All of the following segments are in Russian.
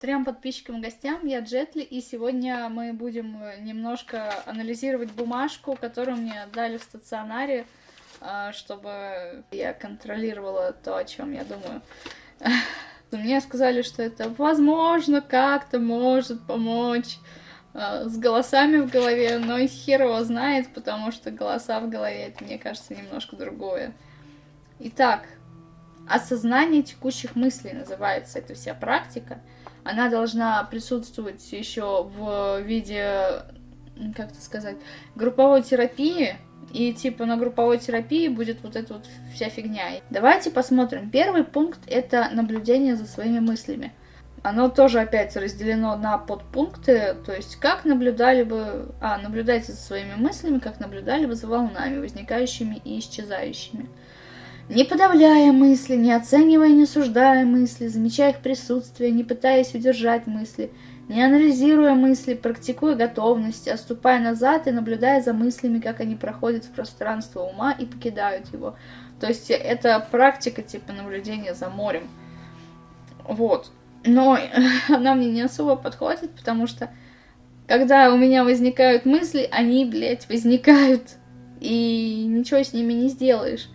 Трем подписчикам и гостям, я Джетли, и сегодня мы будем немножко анализировать бумажку, которую мне дали в стационаре, а, чтобы я контролировала то, о чем я думаю. Мне сказали, что это возможно как-то может помочь а, с голосами в голове, но хер его знает, потому что голоса в голове, это, мне кажется, немножко другое. Итак, осознание текущих мыслей называется эта вся практика — она должна присутствовать еще в виде, как это сказать, групповой терапии, и типа на групповой терапии будет вот эта вот вся фигня. Давайте посмотрим. Первый пункт это наблюдение за своими мыслями. Оно тоже опять разделено на подпункты, то есть как наблюдали бы... А, наблюдайте за своими мыслями, как наблюдали бы за волнами, возникающими и исчезающими. Не подавляя мысли, не оценивая, не суждая мысли, замечая их присутствие, не пытаясь удержать мысли, не анализируя мысли, практикуя готовность, отступая назад и наблюдая за мыслями, как они проходят в пространство ума и покидают его. То есть это практика типа наблюдения за морем. Вот. Но она мне не особо подходит, потому что когда у меня возникают мысли, они, блядь, возникают. И ничего с ними не сделаешь.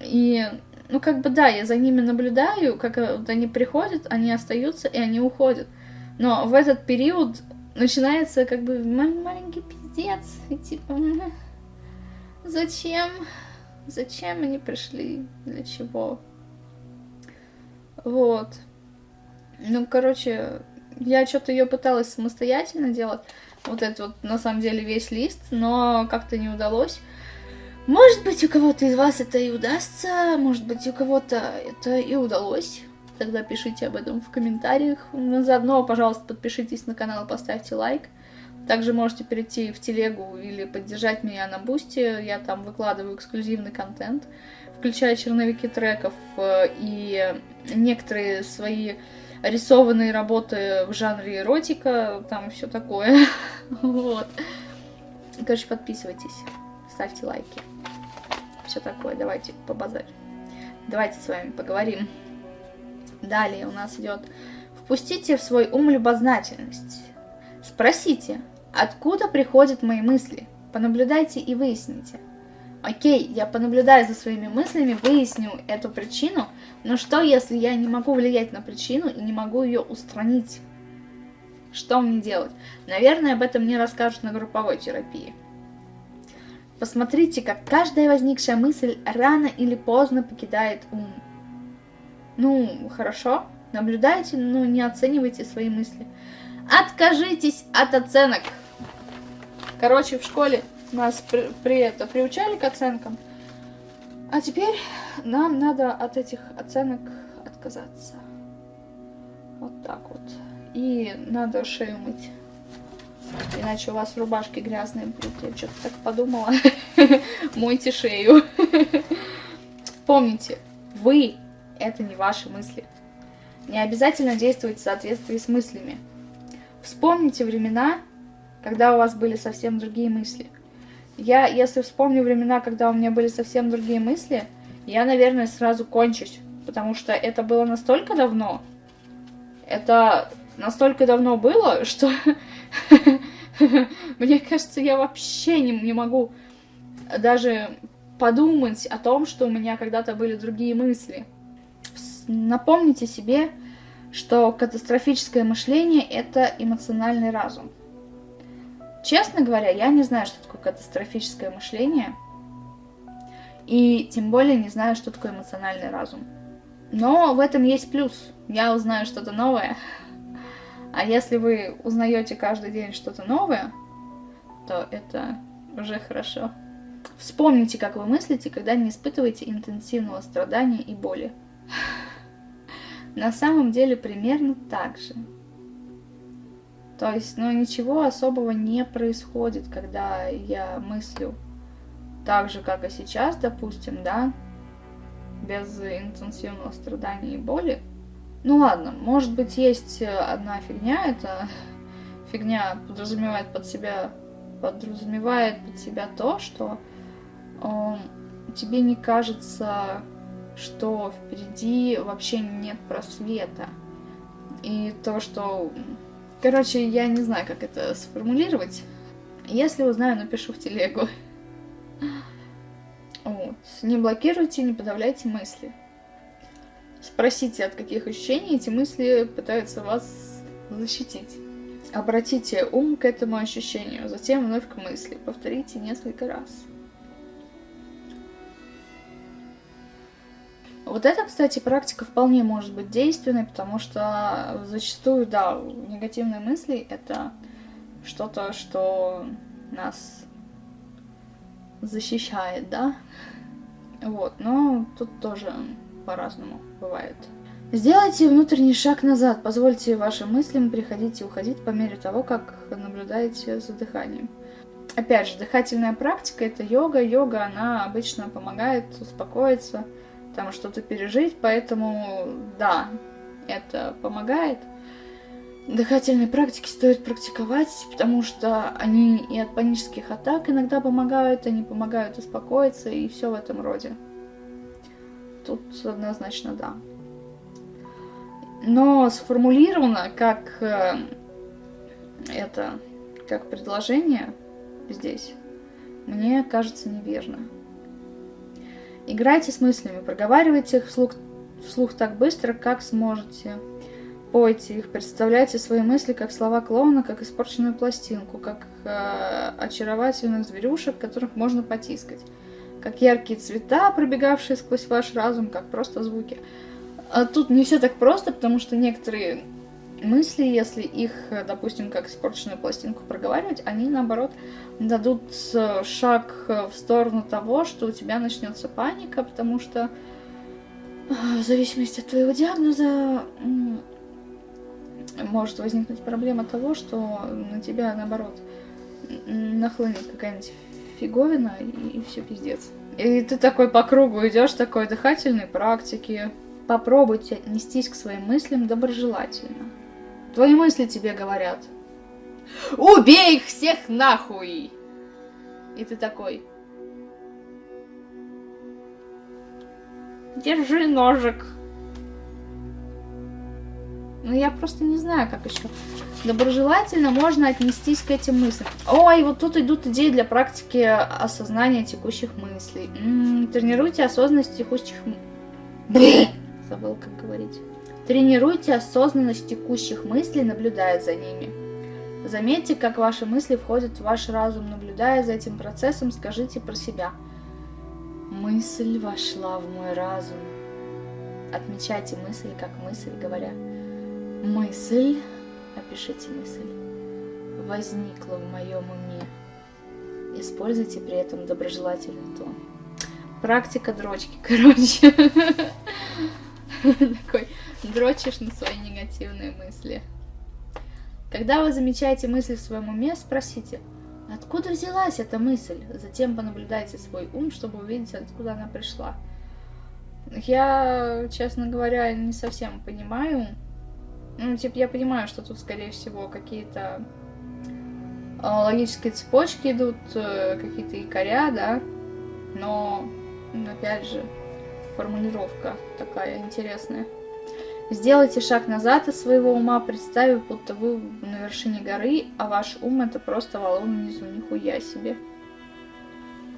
И, ну, как бы, да, я за ними наблюдаю, как э, вот они приходят, они остаются, и они уходят. Но в этот период начинается, как бы, маленький пиздец, и типа, зачем? Зачем они пришли? Для чего? Вот. Ну, короче, я что-то ее пыталась самостоятельно делать, вот этот вот, на самом деле, весь лист, но как-то не удалось. Может быть, у кого-то из вас это и удастся, может быть, у кого-то это и удалось. Тогда пишите об этом в комментариях. Ну, заодно, пожалуйста, подпишитесь на канал, поставьте лайк. Также можете перейти в телегу или поддержать меня на бусте. Я там выкладываю эксклюзивный контент, включая черновики треков э, и некоторые свои рисованные работы в жанре эротика, там все такое. Вот. Короче, подписывайтесь, ставьте лайки все такое. Давайте побазарим. Давайте с вами поговорим. Далее у нас идет «Впустите в свой ум любознательность». Спросите, откуда приходят мои мысли? Понаблюдайте и выясните. Окей, я понаблюдаю за своими мыслями, выясню эту причину, но что, если я не могу влиять на причину и не могу ее устранить? Что мне делать? Наверное, об этом мне расскажут на групповой терапии. Посмотрите, как каждая возникшая мысль рано или поздно покидает ум. Ну, хорошо, наблюдайте, но не оценивайте свои мысли. Откажитесь от оценок. Короче, в школе нас при, при это приучали к оценкам, а теперь нам надо от этих оценок отказаться. Вот так вот. И надо шею мыть. Иначе у вас в рубашке грязные будут. Я что-то так подумала. Мойте шею. Помните, вы — это не ваши мысли. Не обязательно действовать в соответствии с мыслями. Вспомните времена, когда у вас были совсем другие мысли. Я, если вспомню времена, когда у меня были совсем другие мысли, я, наверное, сразу кончусь. Потому что это было настолько давно. Это настолько давно было, что мне кажется, я вообще не, не могу даже подумать о том, что у меня когда-то были другие мысли. Напомните себе, что катастрофическое мышление — это эмоциональный разум. Честно говоря, я не знаю, что такое катастрофическое мышление, и тем более не знаю, что такое эмоциональный разум. Но в этом есть плюс. Я узнаю что-то новое, а если вы узнаете каждый день что-то новое, то это уже хорошо. Вспомните, как вы мыслите, когда не испытываете интенсивного страдания и боли. На самом деле примерно так же. То есть, ну, ничего особого не происходит, когда я мыслю так же, как и сейчас, допустим, да, без интенсивного страдания и боли. Ну ладно, может быть есть э, одна фигня, это фигня подразумевает под себя, подразумевает под себя то, что э, тебе не кажется, что впереди вообще нет просвета. И то, что... Короче, я не знаю, как это сформулировать. Если узнаю, напишу в телегу. Вот. Не блокируйте, не подавляйте мысли. Спросите, от каких ощущений эти мысли пытаются вас защитить. Обратите ум к этому ощущению, затем вновь к мысли. Повторите несколько раз. Вот эта, кстати, практика вполне может быть действенной, потому что зачастую, да, негативные мысли — это что-то, что нас защищает, да? Вот, но тут тоже по-разному бывает. Сделайте внутренний шаг назад, позвольте вашим мыслям приходить и уходить по мере того, как наблюдаете за дыханием. Опять же, дыхательная практика — это йога. Йога, она обычно помогает успокоиться, там что-то пережить, поэтому да, это помогает. Дыхательные практики стоит практиковать, потому что они и от панических атак иногда помогают, они помогают успокоиться и все в этом роде. Тут однозначно да. Но сформулировано как э, это, как предложение здесь, мне кажется неверно. Играйте с мыслями, проговаривайте их вслух, вслух так быстро, как сможете. Пойте их, представляйте свои мысли как слова клоуна, как испорченную пластинку, как э, очаровательных зверюшек, которых можно потискать. Как яркие цвета, пробегавшие сквозь ваш разум, как просто звуки. А тут не все так просто, потому что некоторые мысли, если их, допустим, как испорченную пластинку проговаривать, они, наоборот, дадут э, шаг в сторону того, что у тебя начнется паника, потому что э, в зависимости от твоего диагноза может возникнуть проблема того, что на тебя, наоборот, нахлынет какая-нибудь фиговина, и, и все пиздец. И ты такой по кругу идешь, такой дыхательной практики. Попробуйте отнестись к своим мыслям доброжелательно. Твои мысли тебе говорят. Убей их всех нахуй! И ты такой. Держи ножик. Ну, я просто не знаю, как еще доброжелательно можно отнестись к этим мыслям. Ой, вот тут идут идеи для практики осознания текущих мыслей. М -м, тренируйте осознанность текущих мыслей. Забыл, как говорить. Тренируйте осознанность текущих мыслей, наблюдая за ними. Заметьте, как ваши мысли входят в ваш разум, наблюдая за этим процессом, скажите про себя. Мысль вошла в мой разум. Отмечайте мысль как мысль, говоря. Мысль, опишите мысль, возникла в моем уме. Используйте при этом доброжелательный тон. Практика дрочки, короче. Такой дрочишь на свои негативные мысли. Когда вы замечаете мысль в своем уме, спросите, откуда взялась эта мысль? Затем понаблюдайте свой ум, чтобы увидеть, откуда она пришла. Я, честно говоря, не совсем понимаю. Ну, типа, я понимаю, что тут, скорее всего, какие-то а, логические цепочки идут, э, какие-то якоря, да, но, опять же, формулировка такая интересная. Сделайте шаг назад из своего ума, представив, будто вы на вершине горы, а ваш ум это просто валун внизу, нихуя себе.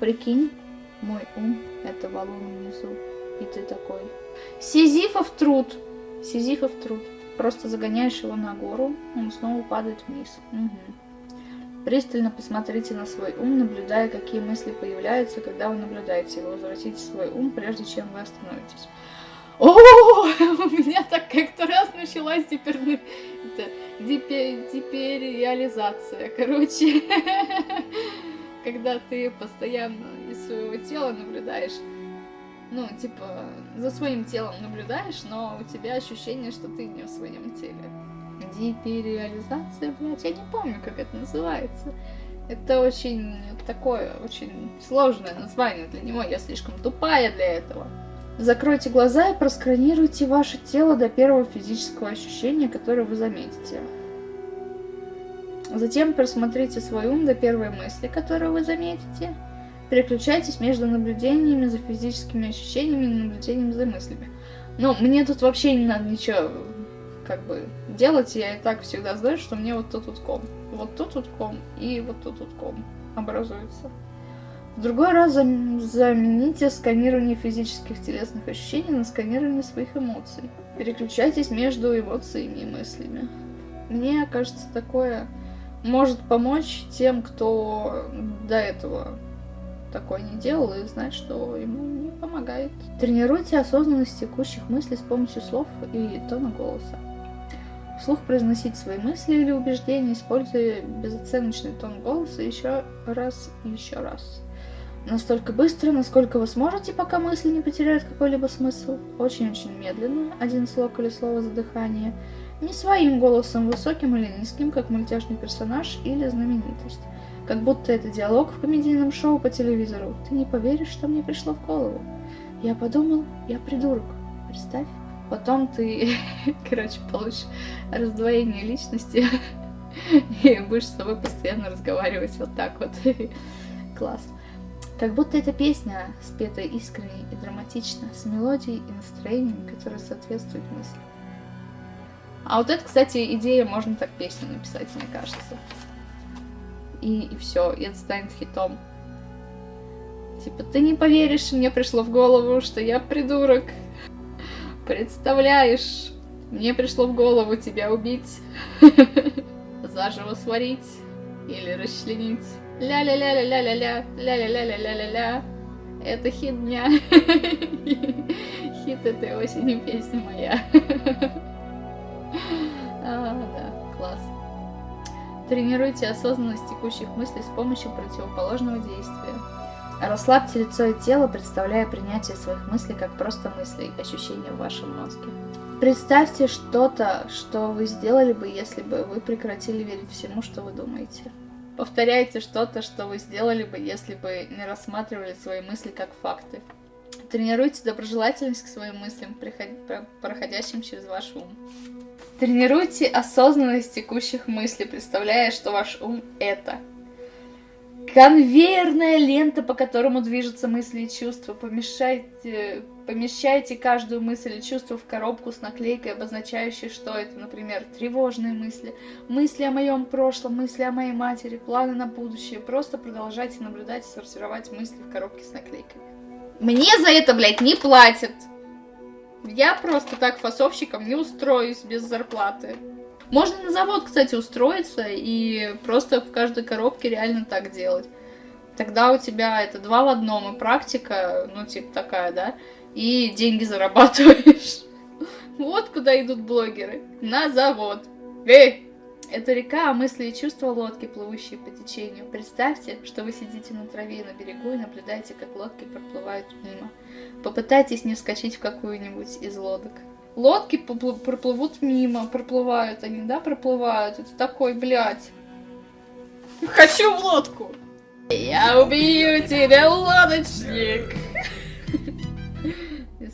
Прикинь, мой ум это валун внизу, и ты такой. Сизифов труд, Сизифов труд. Просто загоняешь его на гору, он снова падает вниз. Угу. Пристально посмотрите на свой ум, наблюдая, какие мысли появляются, когда вы наблюдаете его. Возвратите свой ум, прежде чем вы остановитесь. О, у меня так как-то раз началась теперь депериализация, короче. Когда ты постоянно из своего тела наблюдаешь, ну, типа, за своим телом наблюдаешь, но у тебя ощущение, что ты не в своем теле. Депериализация, блядь, я не помню, как это называется. Это очень такое, очень сложное название для него, я слишком тупая для этого. Закройте глаза и просканируйте ваше тело до первого физического ощущения, которое вы заметите. Затем просмотрите свой ум до первой мысли, которую вы заметите. Переключайтесь между наблюдениями за физическими ощущениями и наблюдением за мыслями. Ну, мне тут вообще не надо ничего как бы делать, я и так всегда знаю, что мне вот тут вот ком, вот тут вот ком и вот тут вот ком образуется. В другой раз замените сканирование физических телесных ощущений на сканирование своих эмоций. Переключайтесь между эмоциями и мыслями. Мне кажется, такое может помочь тем, кто до этого такое не делал и знает, что ему не помогает. Тренируйте осознанность текущих мыслей с помощью слов и тона голоса. Вслух произносить свои мысли или убеждения, используя безоценочный тон голоса еще раз и еще раз. Настолько быстро, насколько вы сможете, пока мысли не потеряют какой-либо смысл. Очень-очень медленно, один слог или слово за дыхание. Не своим голосом, высоким или низким, как мультяшный персонаж или знаменитость. Как будто это диалог в комедийном шоу по телевизору. Ты не поверишь, что мне пришло в голову. Я подумал, я придурок. Представь. Потом ты, короче, получишь раздвоение личности и будешь с собой постоянно разговаривать вот так вот. Класс. Как будто эта песня, спетая искренне и драматично, с мелодией и настроением, которые соответствуют мысли. А вот это, кстати, идея, можно так песню написать, мне кажется. И, и все, и это станет хитом. Типа, ты не поверишь, мне пришло в голову, что я придурок. Представляешь, мне пришло в голову тебя убить, заживо сварить или расчленить. Ля-ля-ля-ля-ля-ля-ля, ля-ля-ля-ля-ля-ля-ля. Это хит дня. Хит этой осени песня моя. Тренируйте осознанность текущих мыслей с помощью противоположного действия. Расслабьте лицо и тело, представляя принятие своих мыслей как просто мыслей, ощущения в вашем мозге. Представьте что-то, что вы сделали бы, если бы вы прекратили верить всему, что вы думаете. Повторяйте что-то, что вы сделали бы, если бы не рассматривали свои мысли как факты. Тренируйте доброжелательность к своим мыслям, проходящим через ваш ум. Тренируйте осознанность текущих мыслей, представляя, что ваш ум — это конвейерная лента, по которому движутся мысли и чувства. Помешайте, помещайте каждую мысль и чувство в коробку с наклейкой, обозначающей, что это, например, тревожные мысли, мысли о моем прошлом, мысли о моей матери, планы на будущее. Просто продолжайте наблюдать и сортировать мысли в коробке с наклейкой. Мне за это, блядь, не платят. Я просто так фасовщиком не устроюсь без зарплаты. Можно на завод, кстати, устроиться и просто в каждой коробке реально так делать. Тогда у тебя это два в одном, и практика, ну, типа такая, да, и деньги зарабатываешь. Вот куда идут блогеры. На завод. Эй! Это река, а мысли и чувства лодки, плывущие по течению. Представьте, что вы сидите на траве на берегу и наблюдаете, как лодки проплывают мимо. Попытайтесь не вскочить в какую-нибудь из лодок лодки проплывут мимо, проплывают они, да, проплывают. Это такой, блядь. Хочу в лодку. Я убью тебя, лодочник.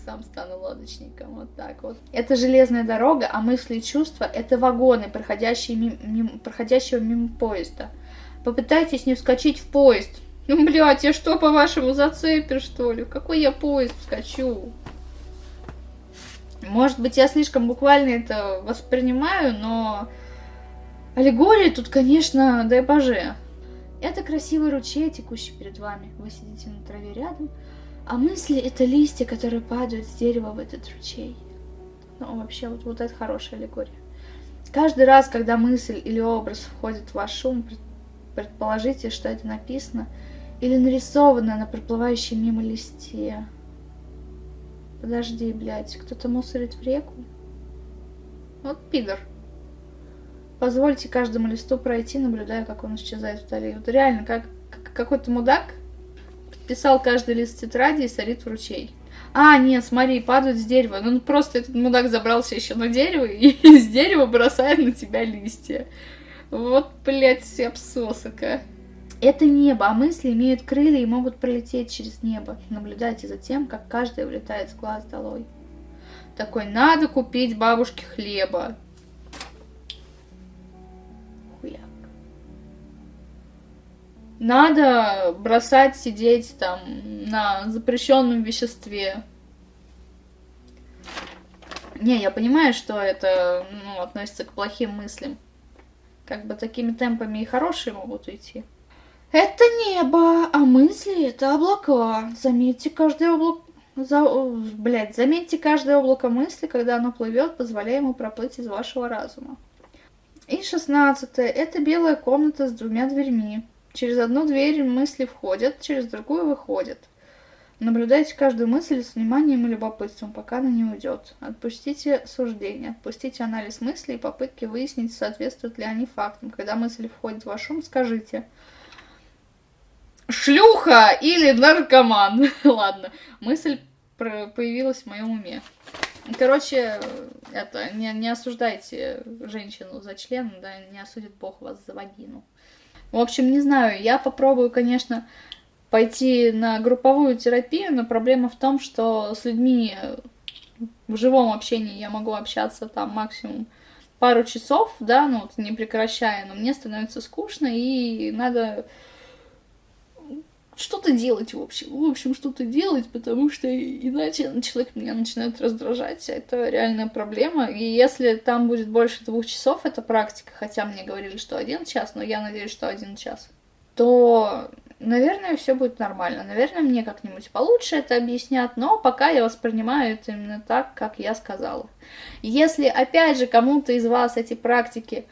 Сам стану лодочником, вот так вот. Это железная дорога, а мысли и чувства это вагоны, проходящие мимо, мимо, проходящего мимо поезда. Попытайтесь не вскочить в поезд. Ну, блядь, я что, по-вашему, зацепер, что ли? В какой я поезд вскочу? Может быть, я слишком буквально это воспринимаю, но аллегория тут, конечно, дай боже. Это красивый ручей, текущий перед вами. Вы сидите на траве рядом, а мысли — это листья, которые падают с дерева в этот ручей. Ну, вообще, вот, вот это хорошая аллегория. Каждый раз, когда мысль или образ входит в ваш ум, предположите, что это написано или нарисовано на проплывающем мимо листе. Подожди, блядь, кто-то мусорит в реку? Вот пидор. Позвольте каждому листу пройти, наблюдая, как он исчезает вдали. Вот реально, как, как какой-то мудак подписал каждый лист тетради и сорит в ручей. А, нет, смотри, падают с дерева. Ну, просто этот мудак забрался еще на дерево и с дерева бросает на тебя листья. Вот, блядь, обсосока. Это небо, а мысли имеют крылья и могут пролететь через небо. Наблюдайте за тем, как каждый улетает с глаз долой. Такой, надо купить бабушке хлеба. Надо бросать сидеть там на запрещенном веществе. Не, я понимаю, что это ну, относится к плохим мыслям. Как бы такими темпами и хорошие могут уйти. Это небо, а мысли это облака. Заметьте каждое облако. За... Блять, заметьте каждое облако мысли, когда оно плывет, позволяя ему проплыть из вашего разума. И шестнадцатое. Это белая комната с двумя дверьми. Через одну дверь мысли входят, через другую выходят. Наблюдайте каждую мысль с вниманием и любопытством, пока она не уйдет. Отпустите суждение, отпустите анализ мыслей и попытки выяснить, соответствуют ли они фактам. Когда мысль входит в ваш ум, скажите «Шлюха или наркоман». Ладно, мысль появилась в моем уме. Короче, это, не, не осуждайте женщину за член, да, не осудит Бог вас за вагину. В общем, не знаю, я попробую, конечно, пойти на групповую терапию, но проблема в том, что с людьми в живом общении я могу общаться там максимум пару часов, да, ну, не прекращая, но мне становится скучно, и надо что-то делать, в общем. В общем, что-то делать, потому что иначе человек меня начинает раздражать. Это реальная проблема. И если там будет больше двух часов, это практика, хотя мне говорили, что один час, но я надеюсь, что один час, то, наверное, все будет нормально. Наверное, мне как-нибудь получше это объяснят, но пока я воспринимаю это именно так, как я сказала. Если, опять же, кому-то из вас эти практики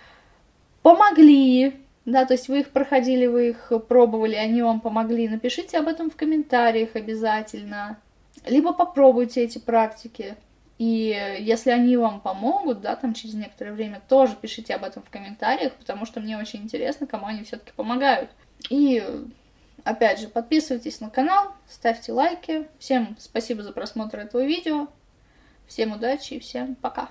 помогли, да, то есть вы их проходили, вы их пробовали, они вам помогли. Напишите об этом в комментариях обязательно. Либо попробуйте эти практики. И если они вам помогут, да, там через некоторое время, тоже пишите об этом в комментариях, потому что мне очень интересно, кому они все-таки помогают. И опять же, подписывайтесь на канал, ставьте лайки. Всем спасибо за просмотр этого видео. Всем удачи и всем пока.